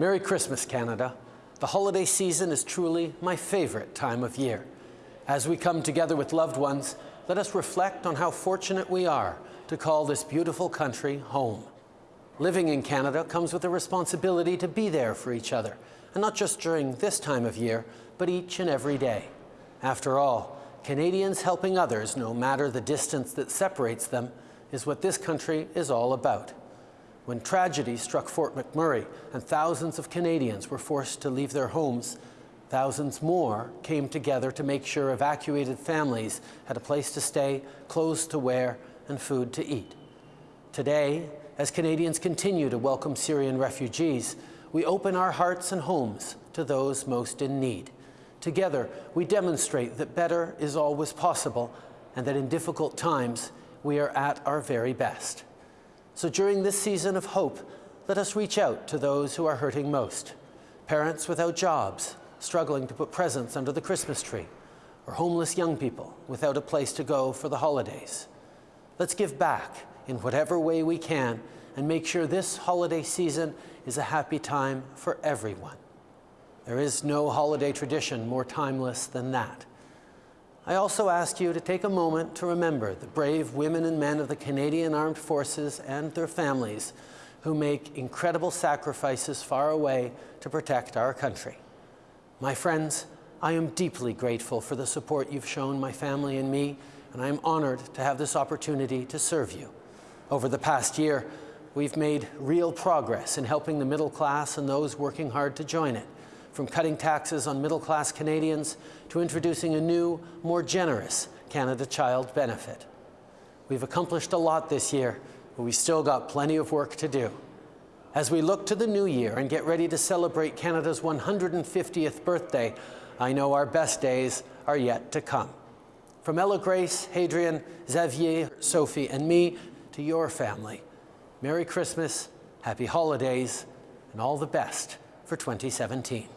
Merry Christmas, Canada. The holiday season is truly my favorite time of year. As we come together with loved ones, let us reflect on how fortunate we are to call this beautiful country home. Living in Canada comes with a responsibility to be there for each other, and not just during this time of year, but each and every day. After all, Canadians helping others, no matter the distance that separates them, is what this country is all about. When tragedy struck Fort McMurray and thousands of Canadians were forced to leave their homes, thousands more came together to make sure evacuated families had a place to stay, clothes to wear, and food to eat. Today, as Canadians continue to welcome Syrian refugees, we open our hearts and homes to those most in need. Together, we demonstrate that better is always possible and that in difficult times, we are at our very best. So during this season of hope, let us reach out to those who are hurting most. Parents without jobs, struggling to put presents under the Christmas tree, or homeless young people without a place to go for the holidays. Let's give back in whatever way we can and make sure this holiday season is a happy time for everyone. There is no holiday tradition more timeless than that. I also ask you to take a moment to remember the brave women and men of the Canadian Armed Forces and their families who make incredible sacrifices far away to protect our country. My friends, I am deeply grateful for the support you've shown my family and me, and I am honored to have this opportunity to serve you. Over the past year, we've made real progress in helping the middle class and those working hard to join it from cutting taxes on middle-class Canadians to introducing a new, more generous Canada Child benefit. We've accomplished a lot this year, but we still got plenty of work to do. As we look to the new year and get ready to celebrate Canada's 150th birthday, I know our best days are yet to come. From Ella Grace, Hadrien, Xavier, Sophie, and me to your family, Merry Christmas, Happy Holidays, and all the best for 2017.